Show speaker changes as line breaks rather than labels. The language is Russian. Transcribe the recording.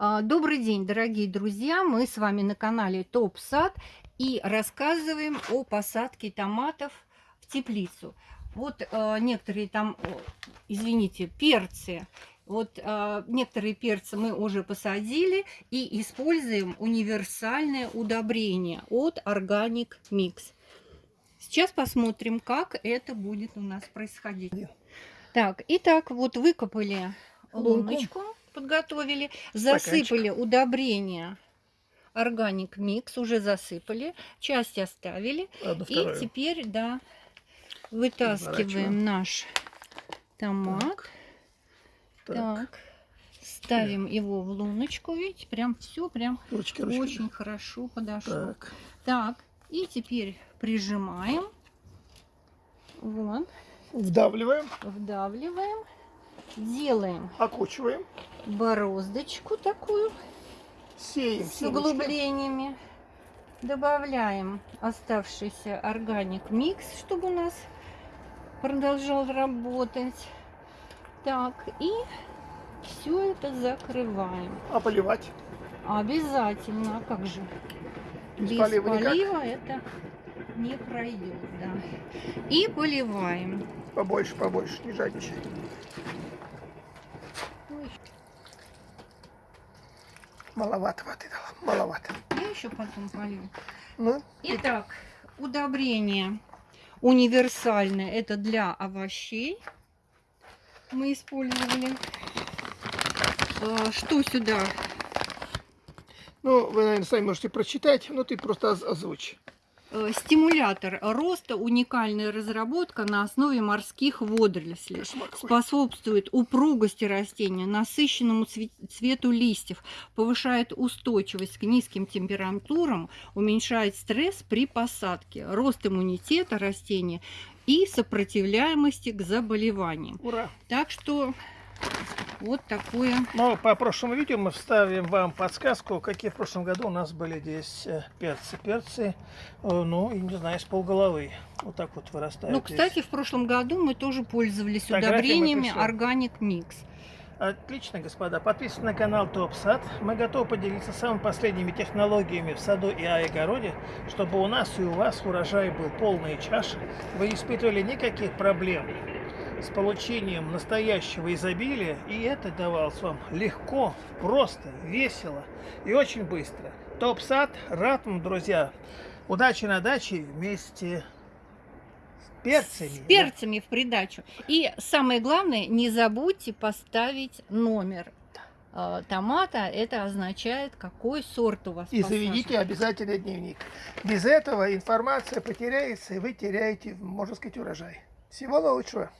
А, Добрый день, дорогие друзья! Мы с вами на канале Топ Сад и рассказываем о посадке томатов в теплицу. Вот э, некоторые там, о, извините, перцы. Вот э, некоторые перцы мы уже посадили и используем универсальное удобрение от Organic Mix. Сейчас посмотрим, как это будет у нас происходить. Так, итак, вот выкопали
Лунку.
луночку, подготовили, засыпали удобрение органик микс, уже засыпали, часть оставили.
Одну
И
вторую.
теперь, да, вытаскиваем наш томат.
Так.
Так. Ставим его в луночку, видите, прям все прям
Ручки, ручки.
очень хорошо подошло.
Так.
Так, и теперь прижимаем. Вот,
Вдавливаем,
вдавливаем. Делаем
окучиваем,
бороздочку такую
сеем
с
семечки.
углублениями. Добавляем оставшийся органик микс, чтобы у нас продолжал работать. Так, и все это закрываем.
А поливать?
Обязательно, а как же?
Без
Без
полива
полива это не пройдет, да. И поливаем.
Побольше, побольше, не жадничай. Маловато воды дала, маловато.
я еще потом полью.
Ну,
Итак, удобрение универсальное. Это для овощей. Мы использовали. Э, Что сюда?
ну, вы, наверное, сами можете прочитать, но ты просто оз- озвучь.
Э, Стимулятор роста, уникальная разработка на основе морских водорослей. Способствует упругости растения, насыщенному цве- цвету листьев, повышает устойчивость к низким температурам, уменьшает стресс при посадке, рост иммунитета растения и сопротивляемости к заболеваниям.
Ура!
Так что вот такое.
Ну, по прошлому видео мы вставим вам подсказку, какие в прошлом году у нас были здесь э, перцы. Перцы, э, ну, и не знаю, с полголовы. Вот так вот вырастают.
Ну,
здесь.
кстати, в прошлом году мы тоже пользовались
Фотографии
удобрениями. Organic Mix.
Отлично, господа. Подписывайтесь на канал Топ Сад. Мы готовы поделиться самыми последними технологиями в саду и огороде, чтобы у нас и у вас урожай был полные чаши. Вы не испытывали никаких проблем с получением настоящего изобилия, и это давалось вам легко, просто, весело и очень быстро. Топ Сад рад вам, друзья. Удачи на даче вместе с перцами.
С перцами в придачу. И самое главное, не забудьте поставить номер э, томата. Это означает, какой сорт у вас
И
посажен.
заведите обязательно дневник. Без этого информация потеряется, и вы теряете, можно сказать, урожай. Всего лучшего.